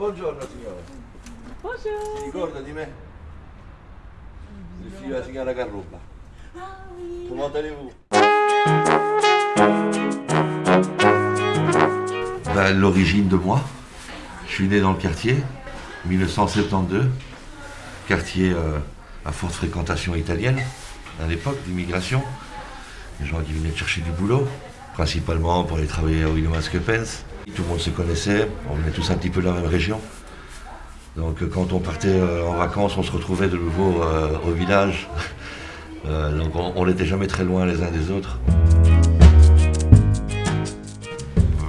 Buongiorno signora. Bonjour. Si ricorda di me? Il figlio della signora Carruba. Ah oui. Comment allez-vous ben, L'origine de moi, je suis né dans le quartier, 1972, quartier euh, à forte fréquentation italienne, à l'époque d'immigration. Les gens qui venaient chercher du boulot, principalement pour aller travailler à William Skepens. Tout le monde se connaissait, on venait tous un petit peu de la même région. Donc euh, quand on partait euh, en vacances, on se retrouvait de nouveau euh, au village. Donc on n'était jamais très loin les uns des autres.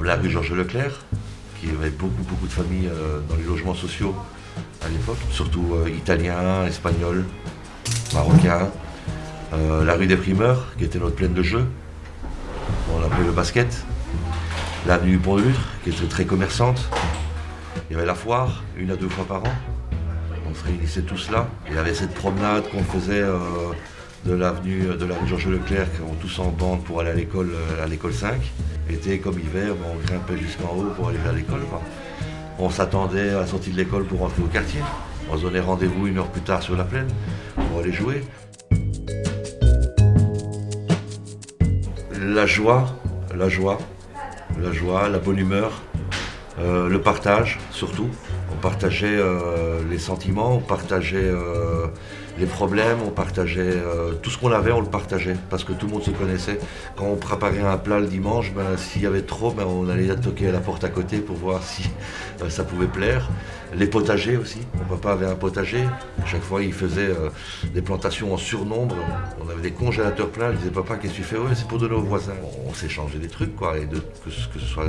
La rue Georges Leclerc, qui avait beaucoup beaucoup de familles dans les logements sociaux à l'époque, surtout italiens, espagnols, marocains. La rue des Primeurs, qui était notre plaine de jeu, on appelait le basket. L'avenue Lutre, qui était très commerçante. Il y avait la foire, une à deux fois par an. On se réunissait tous là. Il y avait cette promenade qu'on faisait euh, de l'avenue de la Georges Leclerc, on tous en bande pour aller à l'école, euh, à l'école 5. Été comme hiver, on grimpait jusqu'en haut pour aller à l'école. On s'attendait à la sortie de l'école pour rentrer au quartier. On se donnait rendez-vous une heure plus tard sur la plaine pour aller jouer. La joie, la joie, la joie, la bonne humeur, euh, le partage surtout. On partageait euh, les sentiments, on partageait euh, les problèmes, on partageait euh, tout ce qu'on avait, on le partageait parce que tout le monde se connaissait. Quand on préparait un plat le dimanche, ben, s'il y avait trop, ben, on allait toquer à la porte à côté pour voir si euh, ça pouvait plaire. Les potagers aussi. Mon papa avait un potager. Chaque fois, il faisait euh, des plantations en surnombre. On avait des congélateurs pleins. Il disait Papa, qu'est-ce que tu fais? C'est pour donner aux voisins. On, s'échangeait des trucs, quoi. Et que ce soit,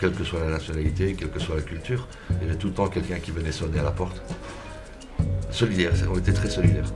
quelle que soit la nationalité, quelle que soit la culture, il y avait tout le temps quelqu'un qui venait sonner à la porte. Solidaire, on était très solidaires.